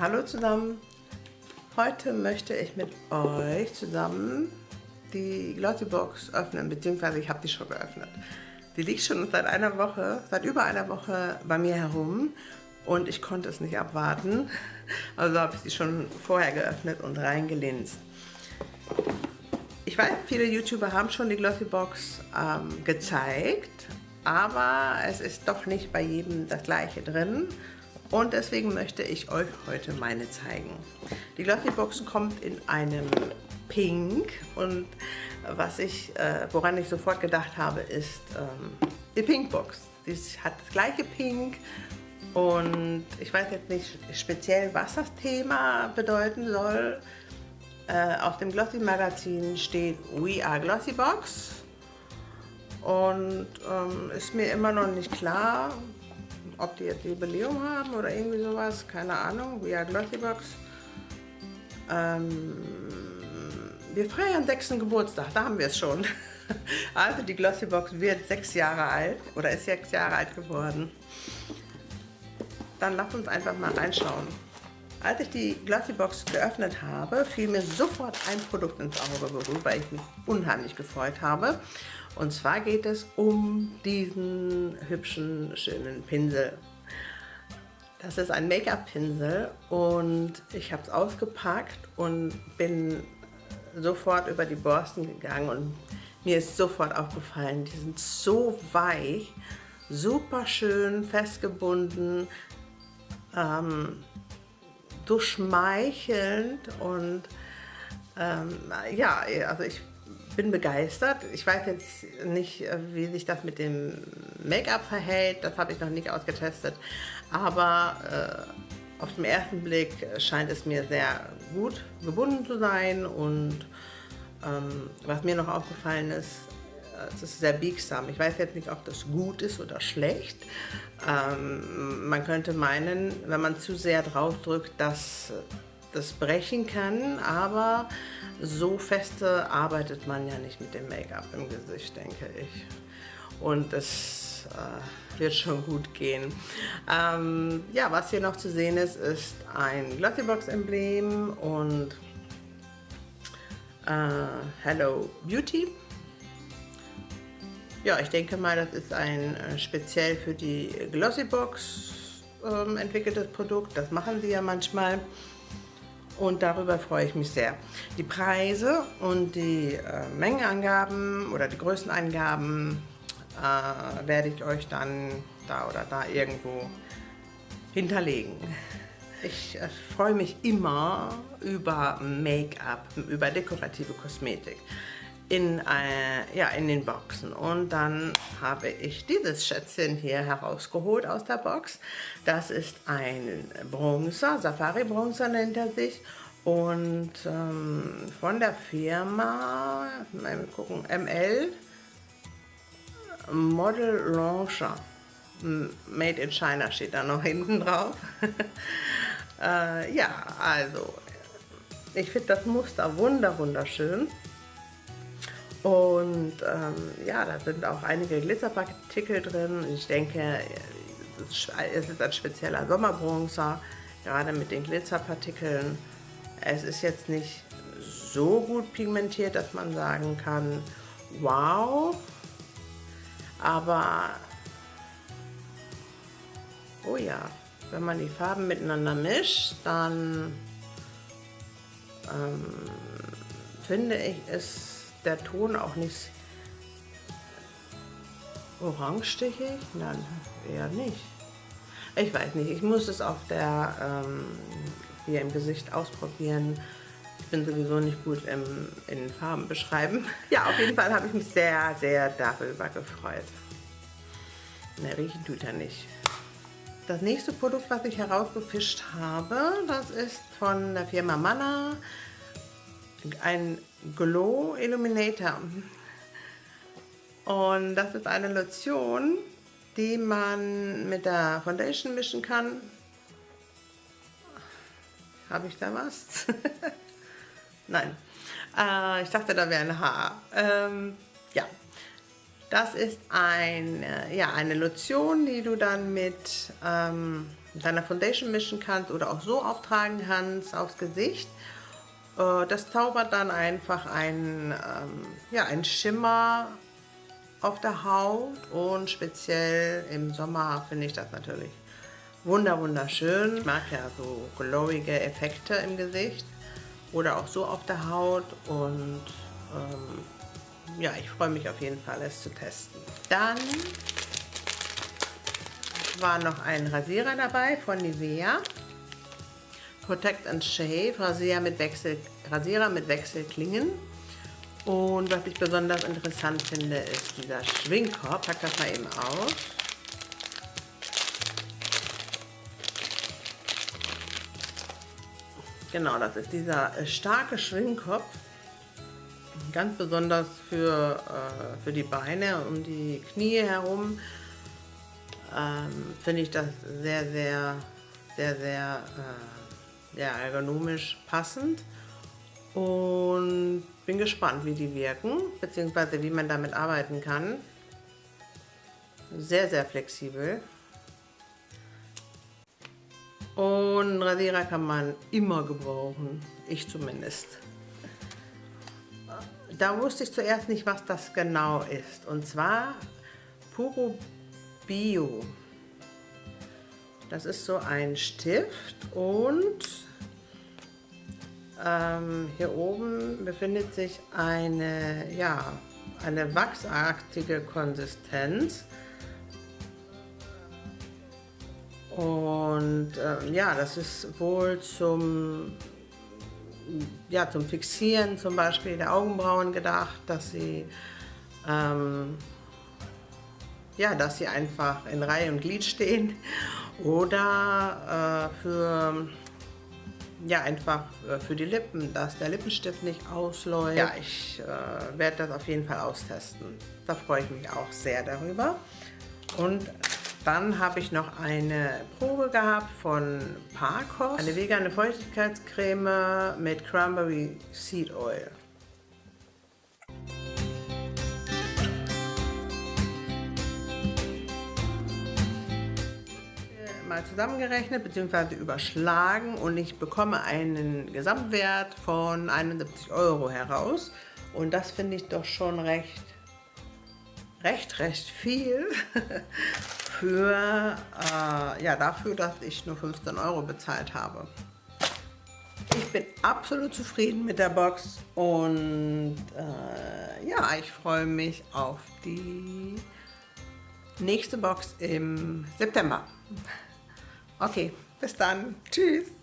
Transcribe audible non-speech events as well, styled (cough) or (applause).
Hallo zusammen! Heute möchte ich mit euch zusammen die Glossybox öffnen, beziehungsweise ich habe die schon geöffnet. Die liegt schon seit einer Woche, seit über einer Woche bei mir herum und ich konnte es nicht abwarten. Also habe ich sie schon vorher geöffnet und reingelinst. Ich weiß, viele YouTuber haben schon die Glossybox ähm, gezeigt, aber es ist doch nicht bei jedem das gleiche drin und deswegen möchte ich euch heute meine zeigen. Die Glossybox kommt in einem Pink und was ich, äh, woran ich sofort gedacht habe, ist ähm, die Pinkbox. Die hat das gleiche Pink und ich weiß jetzt nicht speziell, was das Thema bedeuten soll. Äh, auf dem Glossy Magazin steht We are Glossybox und ähm, ist mir immer noch nicht klar, ob die jetzt Jubiläum haben oder irgendwie sowas, keine Ahnung, We are Glossybox. Ähm, wir feiern sechsten Geburtstag, da haben wir es schon. (laughs) Also die Glossybox wird sechs Jahre alt oder ist sechs Jahre alt geworden. Dann lasst uns einfach mal reinschauen. Als ich die Glossybox geöffnet habe, fiel mir sofort ein Produkt ins Auge, worüber ich mich unheimlich gefreut habe. Und zwar geht es um diesen hübschen, schönen Pinsel. Das ist ein Make-up-Pinsel und ich habe es ausgepackt und bin sofort über die Borsten gegangen und mir ist sofort aufgefallen, die sind so weich, super schön festgebunden, ähm, so schmeichelnd und ähm, ja, also ich bin begeistert. Ich weiß jetzt nicht, wie sich das mit dem Make-up verhält, das habe ich noch nicht ausgetestet, aber äh, auf den ersten Blick scheint es mir sehr gut gebunden zu sein. Und ähm, was mir noch aufgefallen ist, es ist sehr biegsam. Ich weiß jetzt nicht, ob das gut ist oder schlecht. Ähm, man könnte meinen, wenn man zu sehr drauf drückt, dass das brechen kann, aber so feste arbeitet man ja nicht mit dem Make-up im Gesicht, denke ich. Und es äh, wird schon gut gehen. Ähm, ja, was hier noch zu sehen ist, ist ein Glossybox-Emblem und äh, Hello Beauty. Ja, ich denke mal, das ist ein äh, speziell für die Glossybox ähm, entwickeltes Produkt. Das machen sie ja manchmal und darüber freue ich mich sehr. Die Preise und die äh, Mengenangaben oder die Größenangaben äh, werde ich euch dann da oder da irgendwo hinterlegen. Ich äh, freue mich immer über Make-up, über dekorative Kosmetik in, äh, ja, in den Boxen. Und dann habe ich dieses Schätzchen hier herausgeholt aus der Box. Das ist ein Bronzer, Safari Bronzer nennt er sich. Und ähm, von der Firma, mal gucken, ML Model Launcher. Made in China steht da noch (laughs) hinten drauf. (laughs) äh, ja, also ich finde das Muster wunder wunderschön. Und ähm, ja, da sind auch einige Glitzerpartikel drin. Ich denke, es ist ein spezieller Sommerbronzer, gerade mit den Glitzerpartikeln. Es ist jetzt nicht so gut pigmentiert, dass man sagen kann, wow, aber oh ja, wenn man die Farben miteinander mischt, dann ähm, finde ich es der Ton auch nicht orangestichig? Nein, eher nicht. Ich weiß nicht, ich muss es auf der, ähm, hier im Gesicht ausprobieren. Ich bin sowieso nicht gut im, in Farben beschreiben. (laughs) Ja, auf jeden Fall habe ich mich sehr, sehr darüber gefreut. Ne, riechen tut er nicht. Das nächste Produkt, was ich herausgefischt habe, das ist von der Firma Manna. Ein Glow Illuminator. Und das ist eine Lotion, die man mit der Foundation mischen kann. Habe ich da was? (laughs) Nein. Äh, ich dachte, da wäre ein Haar. Ähm, ja. Das ist ein, ja, eine Lotion, die du dann mit ähm, mit deiner Foundation mischen kannst oder auch so auftragen kannst aufs Gesicht. Äh, das zaubert dann einfach einen, ähm, ja, einen Schimmer auf der Haut und speziell im Sommer finde ich das natürlich wunder wunderschön. Ich mag ja so glowige Effekte im Gesicht oder auch so auf der Haut und ähm, ja, ich freue mich auf jeden Fall, es zu testen. Dann war noch ein Rasierer dabei von Nivea. Protect and Shave, Rasierer mit, Wechsel, Rasierer mit Wechselklingen. Und was ich besonders interessant finde, ist dieser Schwingkorb. Pack das mal eben aus. Genau, das ist dieser äh, starke Schwingkopf. Ganz besonders für, äh, für die Beine, um die Knie herum. Ähm, Finde ich das sehr, sehr, sehr, sehr äh, ja, ergonomisch passend. Und bin gespannt, wie die wirken, beziehungsweise wie man damit arbeiten kann. Sehr, sehr flexibel. Und Rasierer kann man immer gebrauchen, ich zumindest. Da wusste ich zuerst nicht, was das genau ist. Und zwar Puro Bio. Das ist so ein Stift und ähm, hier oben befindet sich eine, ja, eine wachsartige Konsistenz. Und äh, ja, das ist wohl zum, ja, zum Fixieren zum Beispiel der Augenbrauen gedacht, dass sie, ähm, ja, dass sie einfach in Reihe und Glied stehen oder äh, für ja, einfach äh, für die Lippen, dass der Lippenstift nicht ausläuft. Ja, ich äh, werde das auf jeden Fall austesten. Da freue ich mich auch sehr darüber. Und dann habe ich noch eine Probe gehabt von Parkos, eine vegane Feuchtigkeitscreme mit Cranberry Seed Oil. Mal zusammengerechnet bzw. überschlagen und ich bekomme einen Gesamtwert von 71 Euro heraus. Und das finde ich doch schon recht, recht, recht viel (laughs) für, äh, ja, dafür, dass ich nur 15 Euro bezahlt habe. Ich bin absolut zufrieden mit der Box und äh, ja, ich freue mich auf die nächste Box im September. Okay, bis dann. Tschüss.